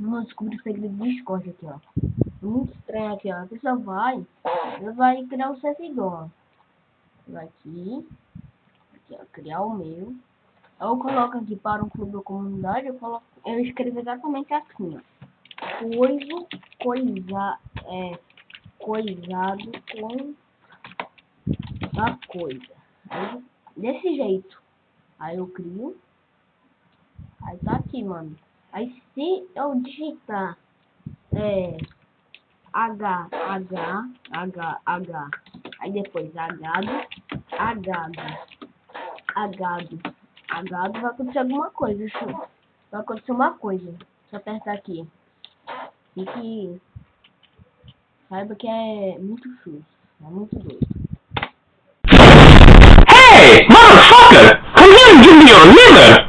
Vamos descobrir o segredo do Discord aqui, ó. Muito estranho aqui, ó. A pessoa vai, ela vai criar o servidor. Vai aqui, aqui, ó, criar o meu. Eu coloco aqui para um clube ou comunidade, eu coloco, eu escrevo exatamente assim, ó. Coisa, coisa, é, coisado com a coisa. Aí, desse jeito. Aí eu crio. Aí tá aqui, mano. Aí se eu digitar é, H, H, H, H, aí depois agado, agado, agado, agado, vai acontecer alguma coisa, show. Vai acontecer uma coisa. Deixa eu apertar aqui. E que saiba que é muito show. É muito doido. Hey, motherfucker! Come here and give me your liver!